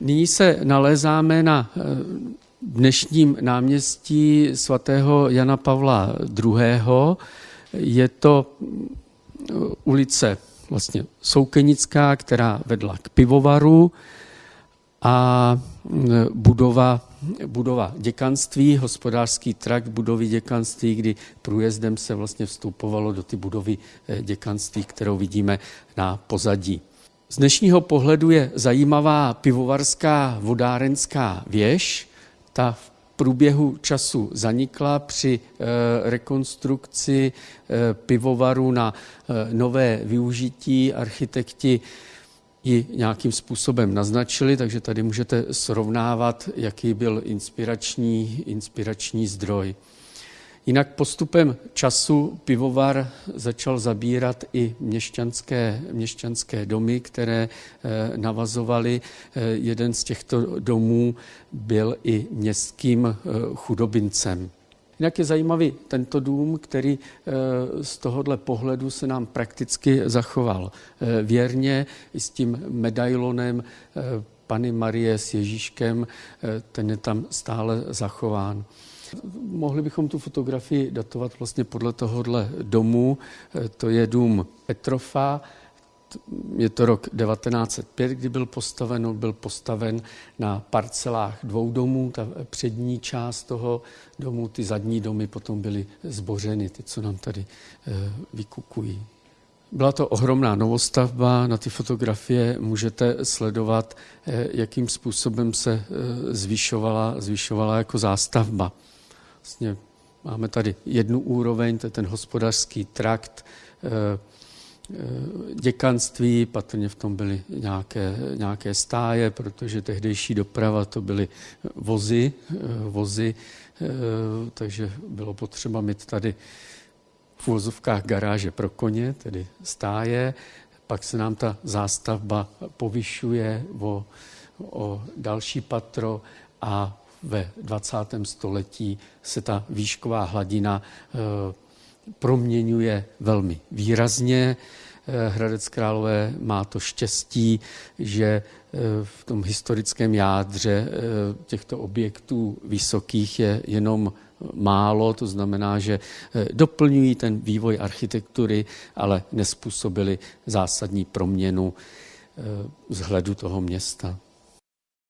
Nyní se nalézáme na eh, dnešním náměstí svatého Jana Pavla II. Je to eh, ulice vlastně Soukenická, která vedla k pivovaru a eh, budova, budova děkanství, hospodářský trakt budovy děkanství, kdy průjezdem se vlastně vstupovalo do ty budovy děkanství, kterou vidíme na pozadí. Z dnešního pohledu je zajímavá pivovarská vodárenská věž. Ta v průběhu času zanikla při eh, rekonstrukci eh, pivovaru na eh, nové využití. Architekti ji nějakým způsobem naznačili, takže tady můžete srovnávat, jaký byl inspirační, inspirační zdroj. Jinak postupem času pivovar začal zabírat i měšťanské, měšťanské domy, které eh, navazovaly. Eh, jeden z těchto domů byl i městským eh, chudobincem. Jinak je zajímavý tento dům, který z tohohle pohledu se nám prakticky zachoval věrně i s tím medailonem Pany Marie s Ježíškem, ten je tam stále zachován. Mohli bychom tu fotografii datovat vlastně podle tohohle domu. To je dům Petrofa, je to rok 1905, kdy byl postaven, byl postaven na parcelách dvou domů, ta přední část toho domu, ty zadní domy potom byly zbořeny, ty, co nám tady eh, vykukují. Byla to ohromná novostavba, na ty fotografie můžete sledovat, eh, jakým způsobem se eh, zvyšovala, zvyšovala jako zástavba. Vlastně máme tady jednu úroveň, to je ten hospodářský trakt, eh, děkanství, patrně v tom byly nějaké, nějaké stáje, protože tehdejší doprava to byly vozy, vozy, takže bylo potřeba mít tady v úvozovkách garáže pro koně, tedy stáje, pak se nám ta zástavba povyšuje o, o další patro a ve 20. století se ta výšková hladina eh, proměňuje velmi výrazně. Eh, Hradec Králové má to štěstí, že eh, v tom historickém jádře těchto objektů vysokých je jenom málo, to znamená, že doplňují ten vývoj architektury, ale nespůsobili zásadní proměnu vzhledu toho města.